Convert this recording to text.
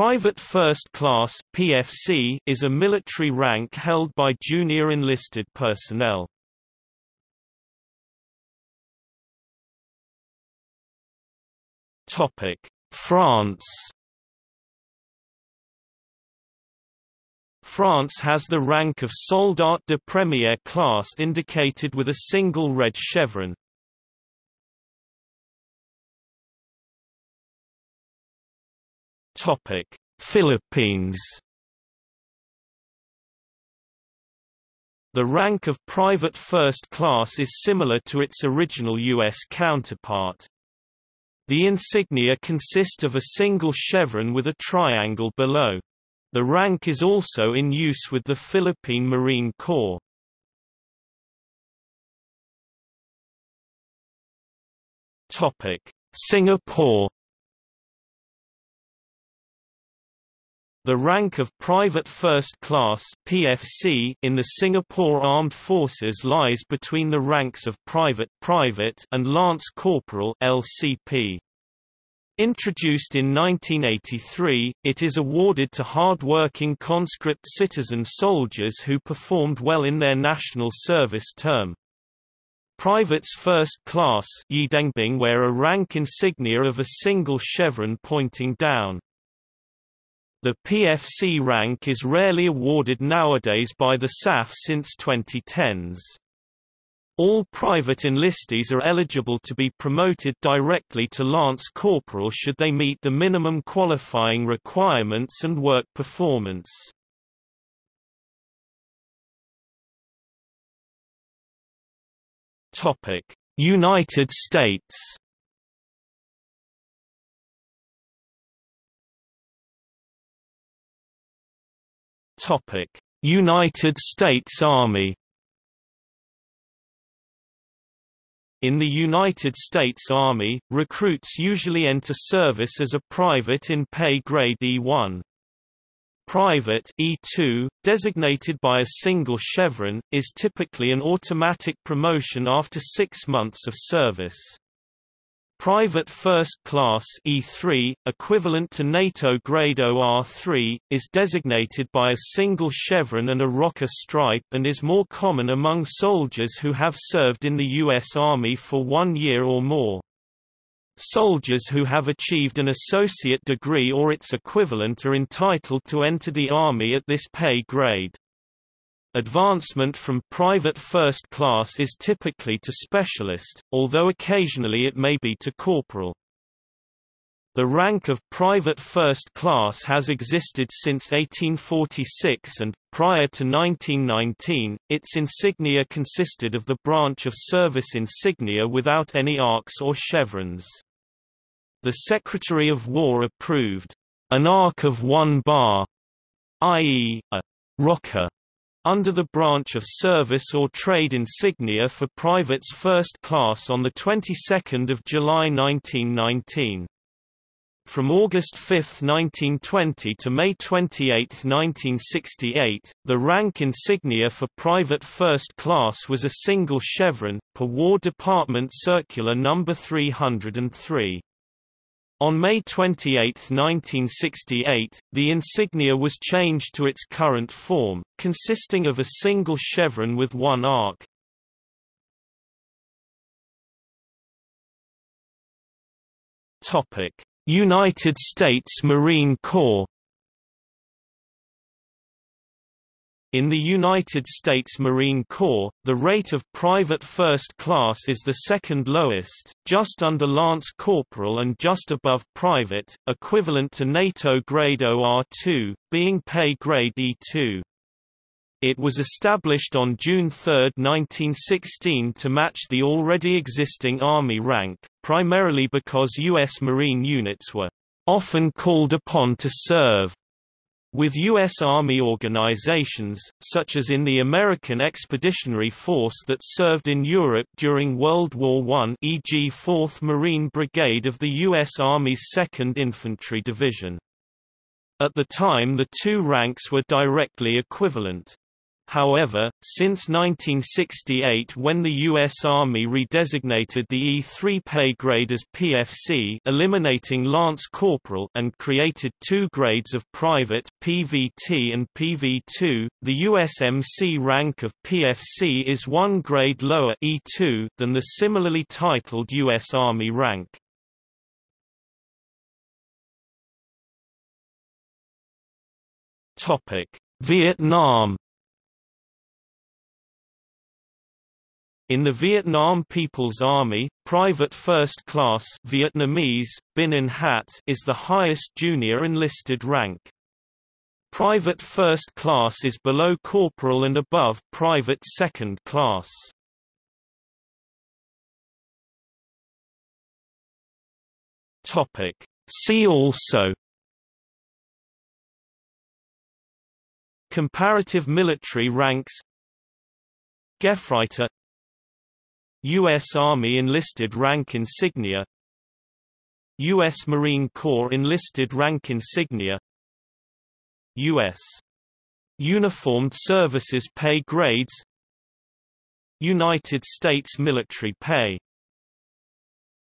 Private First Class (PFC) is a military rank held by junior enlisted personnel. Topic: France. France has the rank of Soldat de Première class indicated with a single red chevron. Topic: Philippines. The rank of private first class is similar to its original U.S. counterpart. The insignia consist of a single chevron with a triangle below. The rank is also in use with the Philippine Marine Corps. Singapore The rank of Private First Class (PFC) in the Singapore Armed Forces lies between the ranks of Private (Private) and Lance Corporal (LCP). Introduced in 1983, it is awarded to hard-working conscript citizen soldiers who performed well in their national service term. Privates first class wear a rank insignia of a single chevron pointing down. The PFC rank is rarely awarded nowadays by the SAF since 2010s. All private enlistees are eligible to be promoted directly to Lance Corporal should they meet the minimum qualifying requirements and work performance. United States United States Army In the United States Army, recruits usually enter service as a private in pay grade E1. Private E2, designated by a single chevron, is typically an automatic promotion after six months of service. Private First Class E3, equivalent to NATO grade OR3, is designated by a single chevron and a rocker stripe and is more common among soldiers who have served in the U.S. Army for one year or more. Soldiers who have achieved an associate degree or its equivalent are entitled to enter the Army at this pay grade. Advancement from private first class is typically to specialist, although occasionally it may be to corporal. The rank of private first class has existed since 1846 and, prior to 1919, its insignia consisted of the branch of service insignia without any arcs or chevrons. The Secretary of War approved an arc of one bar, i.e., a rocker under the branch of service or trade insignia for privates first class on the 22nd of July 1919. From August 5, 1920 to May 28, 1968, the rank insignia for private first class was a single chevron, per War Department Circular No. 303. On May 28, 1968, the insignia was changed to its current form, consisting of a single chevron with one arc. United States Marine Corps In the United States Marine Corps, the rate of private first class is the second lowest, just under lance corporal and just above private, equivalent to NATO grade OR2, being pay grade E2. It was established on June 3, 1916 to match the already existing Army rank, primarily because U.S. Marine units were often called upon to serve with U.S. Army organizations, such as in the American Expeditionary Force that served in Europe during World War I e.g. 4th Marine Brigade of the U.S. Army's 2nd Infantry Division. At the time the two ranks were directly equivalent. However, since 1968 when the U.S. Army redesignated the E-3 pay grade as PFC eliminating Lance Corporal and created two grades of Private PVT and PV2, the USMC rank of PFC is one grade lower E2 than the similarly titled U.S. Army rank. Vietnam In the Vietnam People's Army, Private First Class Vietnamese, Binh nhất is the highest junior enlisted rank. Private First Class is below Corporal and above Private Second Class. See also Comparative military ranks Gefreiter U.S. Army enlisted rank insignia U.S. Marine Corps enlisted rank insignia U.S. Uniformed Services pay grades United States military pay